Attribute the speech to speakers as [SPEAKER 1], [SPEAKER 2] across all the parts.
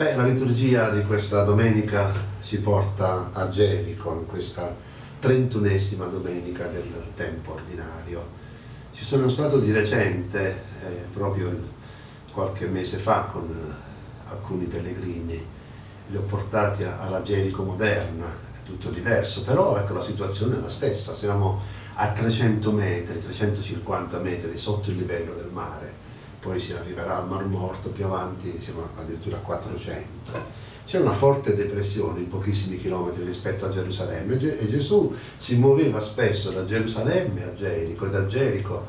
[SPEAKER 1] Beh, la liturgia di questa domenica ci porta a Gerico, in questa trentunesima domenica del tempo ordinario. Ci sono stato di recente, eh, proprio qualche mese fa, con eh, alcuni pellegrini, li ho portati alla Gerico moderna, è tutto diverso, però ecco la situazione è la stessa, siamo a 300 metri, 350 metri sotto il livello del mare poi si arriverà al Mar Morto, più avanti siamo addirittura a 400. C'è una forte depressione in pochissimi chilometri rispetto a Gerusalemme e Gesù si muoveva spesso da Gerusalemme a Gerico e da Gerico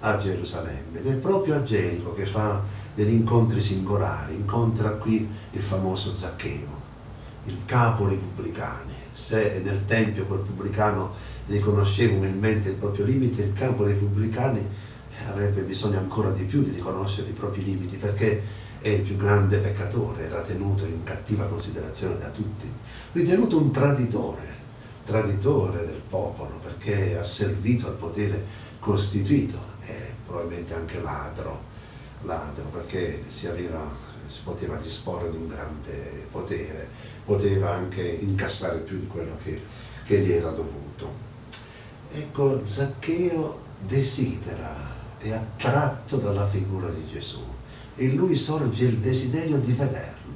[SPEAKER 1] a Gerusalemme ed è proprio a Gerico che fa degli incontri singolari, incontra qui il famoso Zaccheo, il capo dei pubblicani. Se nel Tempio quel pubblicano riconosceva umilmente il proprio limite, il capo dei pubblicani avrebbe bisogno ancora di più di riconoscere i propri limiti perché è il più grande peccatore, era tenuto in cattiva considerazione da tutti, ritenuto un traditore, traditore del popolo perché ha servito al potere costituito e probabilmente anche ladro, ladro perché si, aveva, si poteva disporre di un grande potere, poteva anche incassare più di quello che, che gli era dovuto. Ecco, Zaccheo desidera è attratto dalla figura di Gesù. In lui sorge il desiderio di vederlo,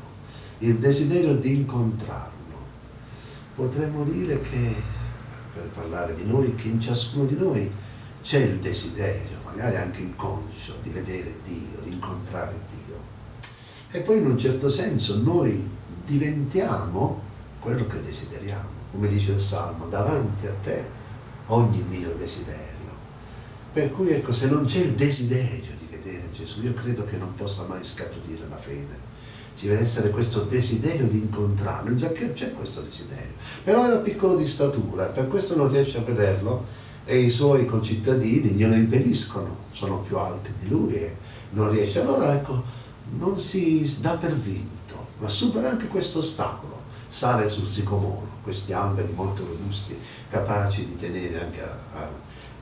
[SPEAKER 1] il desiderio di incontrarlo. Potremmo dire che, per parlare di noi, che in ciascuno di noi c'è il desiderio, magari anche inconscio, di vedere Dio, di incontrare Dio. E poi in un certo senso noi diventiamo quello che desideriamo, come dice il Salmo, davanti a te ogni mio desiderio. Per cui ecco, se non c'è il desiderio di vedere Gesù, io credo che non possa mai scaturire la fede. Ci deve essere questo desiderio di incontrarlo. In Zaccheo c'è questo desiderio, però era piccolo di statura, per questo non riesce a vederlo e i suoi concittadini glielo impediscono, sono più alti di lui e non riesce. Allora ecco, non si dà per vinto, ma supera anche questo ostacolo sale sul sicomoro, questi alberi molto robusti, capaci di tenere anche a, a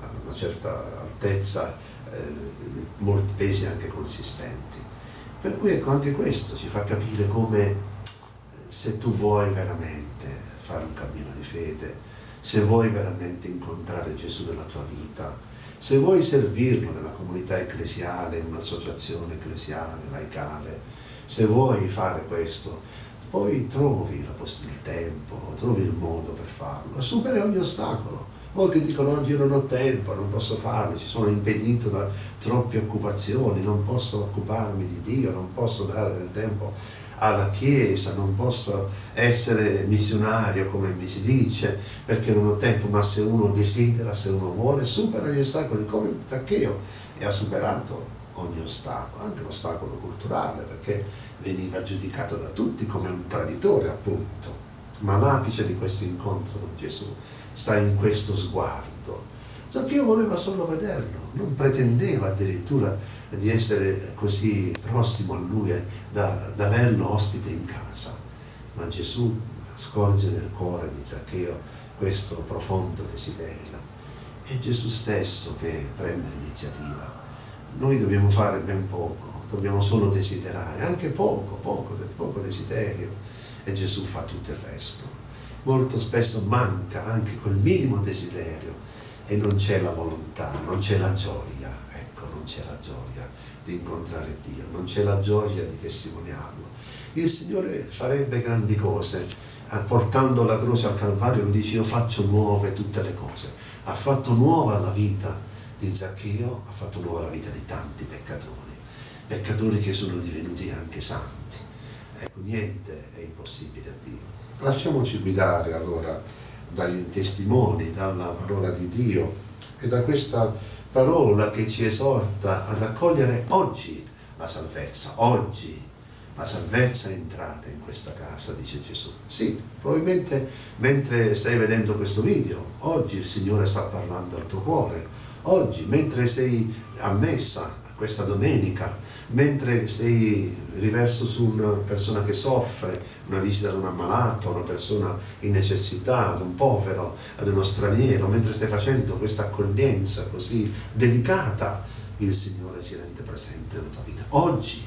[SPEAKER 1] a una certa altezza, eh, molti pesi anche consistenti. Per cui ecco anche questo ci fa capire come se tu vuoi veramente fare un cammino di fede, se vuoi veramente incontrare Gesù nella tua vita, se vuoi servirlo nella comunità ecclesiale, in un'associazione ecclesiale, laicale, se vuoi fare questo, poi trovi il tempo, trovi il modo per farlo, superi ogni ostacolo. Molti dicono oggi io non ho tempo, non posso farlo, ci sono impedito da troppe occupazioni, non posso occuparmi di Dio, non posso dare del tempo alla Chiesa, non posso essere missionario come mi si dice, perché non ho tempo, ma se uno desidera, se uno vuole, supera gli ostacoli come Zaccheo e ha superato ogni ostacolo, anche l'ostacolo culturale, perché veniva giudicato da tutti come un traditore appunto. Ma l'apice di questo incontro con Gesù sta in questo sguardo. Zaccheo voleva solo vederlo, non pretendeva addirittura di essere così prossimo a lui, da, da averlo ospite in casa. Ma Gesù scorge nel cuore di Zaccheo questo profondo desiderio. È Gesù stesso che prende l'iniziativa. Noi dobbiamo fare ben poco, dobbiamo solo desiderare, anche poco, poco, poco desiderio, e Gesù fa tutto il resto. Molto spesso manca anche quel minimo desiderio e non c'è la volontà, non c'è la gioia, ecco, non c'è la gioia di incontrare Dio, non c'è la gioia di testimoniarlo. Il Signore farebbe grandi cose, portando la croce al Calvario, lo dice io faccio nuove tutte le cose, ha fatto nuova la vita di Zaccheo, ha fatto nuova la vita di tanti peccatori peccatori che sono divenuti anche santi. Ecco, niente è impossibile a Dio. Lasciamoci guidare allora dai testimoni, dalla parola di Dio e da questa parola che ci esorta ad accogliere oggi la salvezza, oggi la salvezza è entrata in questa casa, dice Gesù. Sì, probabilmente mentre stai vedendo questo video, oggi il Signore sta parlando al tuo cuore, oggi mentre sei a messa questa domenica, mentre sei riverso su una persona che soffre, una visita ad un ammalato, una persona in necessità, ad un povero, ad uno straniero, mentre stai facendo questa accoglienza così delicata, il Signore si rende presente nella tua vita. Oggi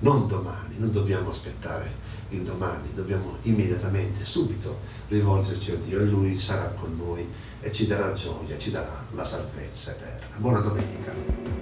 [SPEAKER 1] non domani, non dobbiamo aspettare il domani, dobbiamo immediatamente, subito rivolgerci a Dio e Lui sarà con noi e ci darà gioia, ci darà la salvezza eterna. Buona domenica.